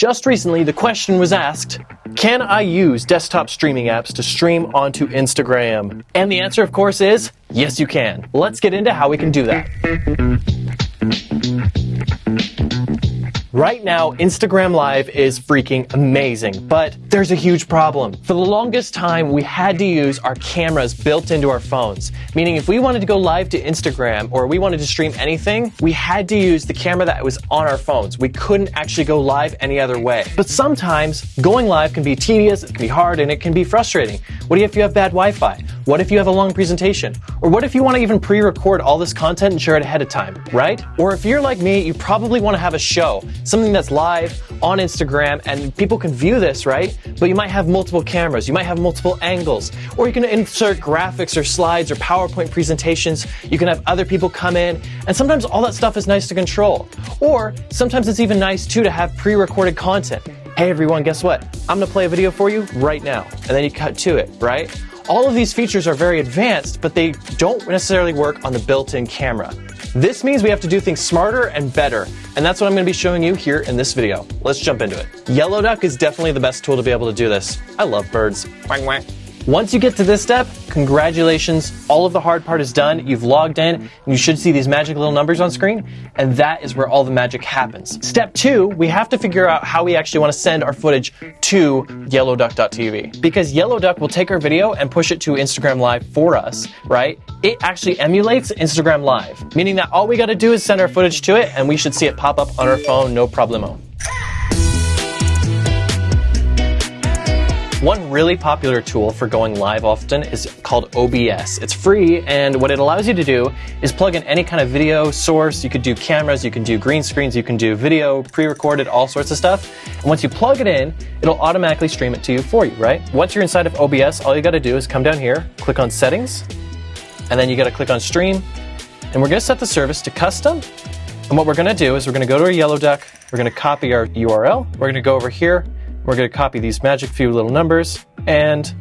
Just recently, the question was asked, can I use desktop streaming apps to stream onto Instagram? And the answer, of course, is yes, you can. Let's get into how we can do that. Right now, Instagram Live is freaking amazing, but there's a huge problem. For the longest time, we had to use our cameras built into our phones. Meaning, if we wanted to go live to Instagram or we wanted to stream anything, we had to use the camera that was on our phones. We couldn't actually go live any other way. But sometimes, going live can be tedious, it can be hard, and it can be frustrating. What if you have bad Wi Fi? What if you have a long presentation? Or what if you want to even pre record all this content and share it ahead of time, right? Or if you're like me, you probably want to have a show something that's live on Instagram and people can view this, right? But you might have multiple cameras, you might have multiple angles, or you can insert graphics or slides or PowerPoint presentations. You can have other people come in, and sometimes all that stuff is nice to control. Or sometimes it's even nice too to have pre recorded content. Hey everyone, guess what? I'm gonna play a video for you right now. And then you cut to it, right? All of these features are very advanced, but they don't necessarily work on the built in camera. This means we have to do things smarter and better, and that's what I'm going to be showing you here in this video. Let's jump into it. Yellow Duck is definitely the best tool to be able to do this. I love birds. Once you get to this step, congratulations. All of the hard part is done. You've logged in, and you should see these magic little numbers on screen, and that is where all the magic happens. Step two, we have to figure out how we actually want to send our footage to yellowduck.tv. Because Yellow Duck will take our video and push it to Instagram Live for us, right? It actually emulates Instagram Live, meaning that all we got to do is send our footage to it, and we should see it pop up on our phone, no problemo. One really popular tool for going live often is called OBS. It's free, and what it allows you to do is plug in any kind of video source. You could do cameras, you can do green screens, you can do video, pre recorded, all sorts of stuff. And once you plug it in, it'll automatically stream it to you for you, right? Once you're inside of OBS, all you gotta do is come down here, click on Settings, and then you gotta click on Stream, and we're gonna set the service to custom. And what we're gonna do is we're gonna go to our Yellow Duck, we're gonna copy our URL, we're gonna go over here, we're going to copy these magic few little numbers and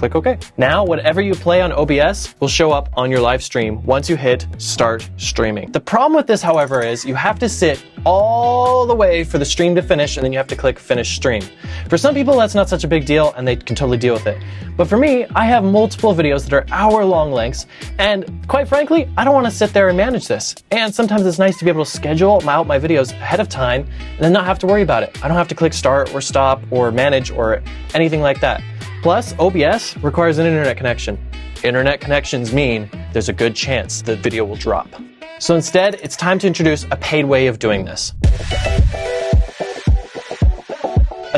click OK. Now, whatever you play on OBS will show up on your live stream once you hit start streaming. The problem with this, however, is you have to sit all the way for the stream to finish and then you have to click finish stream. For some people, that's not such a big deal and they can totally deal with it. But for me, I have multiple videos that are hour long lengths and quite frankly, I don't want to sit there and manage this. And sometimes it's nice to be able to schedule out my videos ahead of time and then not have to worry about it. I don't have to click start or stop or manage or anything like that. Plus, OBS requires an internet connection. Internet connections mean there's a good chance the video will drop. So instead, it's time to introduce a paid way of doing this.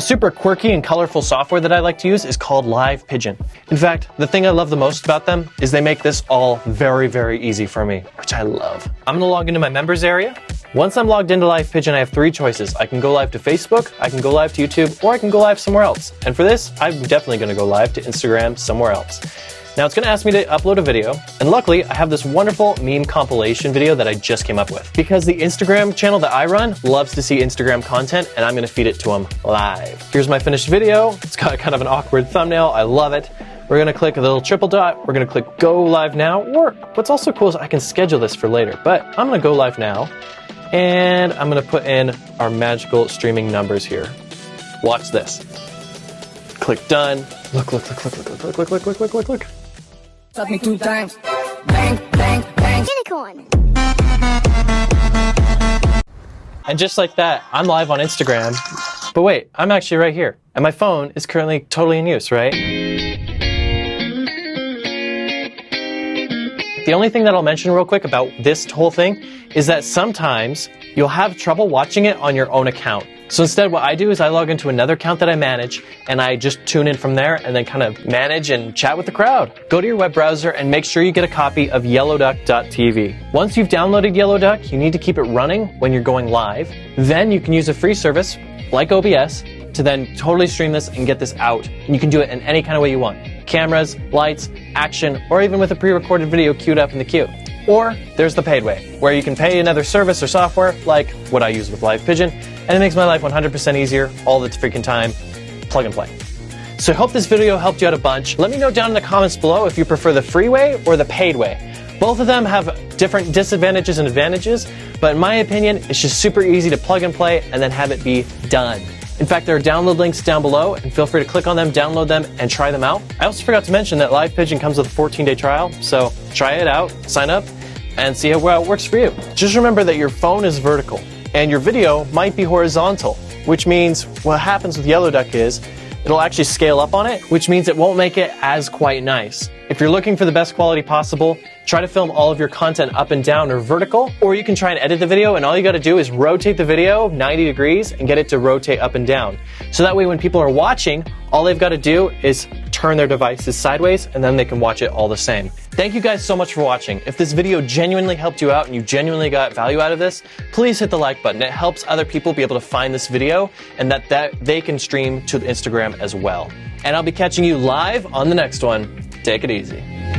Super quirky and colorful software that I like to use is called Live Pigeon. In fact, the thing I love the most about them is they make this all very, very easy for me, which I love. I'm gonna log into my members area. Once I'm logged into Live Pigeon, I have three choices. I can go live to Facebook, I can go live to YouTube, or I can go live somewhere else. And for this, I'm definitely gonna go live to Instagram somewhere else. Now it's going to ask me to upload a video, and luckily I have this wonderful meme compilation video that I just came up with. Because the Instagram channel that I run loves to see Instagram content, and I'm going to feed it to them live. Here's my finished video. It's got kind of an awkward thumbnail. I love it. We're going to click the little triple dot. We're going to click go live now. Or what's also cool is I can schedule this for later, but I'm to go live now. And I'm going to put in our magical streaming numbers here. Watch this. Click done. Look, look, look, look, look, look, look, look, look, look, look, look. Fuck me two times. Bang, bang, bang. Unicorn. And just like that, I'm live on Instagram. But wait, I'm actually right here. And my phone is currently totally in use, right? The only thing that I'll mention real quick about this whole thing is that sometimes you'll have trouble watching it on your own account. So instead, what I do is I log into another account that I manage and I just tune in from there and then kind of manage and chat with the crowd. Go to your web browser and make sure you get a copy of yellowduck.tv. Once you've downloaded Yellowduck, you need to keep it running when you're going live. Then you can use a free service like OBS to then totally stream this and get this out. And you can do it in any kind of way you want. Cameras, lights, action, or even with a pre-recorded video queued up in the queue. Or there's the paid way, where you can pay another service or software like what I use with Live Pigeon, and it makes my life 100% easier all the freaking time. Plug and play. So I hope this video helped you out a bunch. Let me know down in the comments below if you prefer the free way or the paid way. Both of them have different disadvantages and advantages, but in my opinion, it's just super easy to plug and play and then have it be done. In fact, there are download links down below, and feel free to click on them, download them, and try them out. I also forgot to mention that Live Pigeon comes with a 14 day trial, so try it out, sign up, and see how well it works for you. Just remember that your phone is vertical, and your video might be horizontal, which means what happens with Yellow Duck is it'll actually scale up on it, which means it won't make it as quite nice. If you're looking for the best quality possible, try to film all of your content up and down or vertical, or you can try and edit the video and all you gotta do is rotate the video 90 degrees and get it to rotate up and down. So that way when people are watching, all they've gotta do is turn their devices sideways and then they can watch it all the same. Thank you guys so much for watching. If this video genuinely helped you out and you genuinely got value out of this, please hit the like button. It helps other people be able to find this video and that, that they can stream to Instagram as well. And I'll be catching you live on the next one. Take it easy.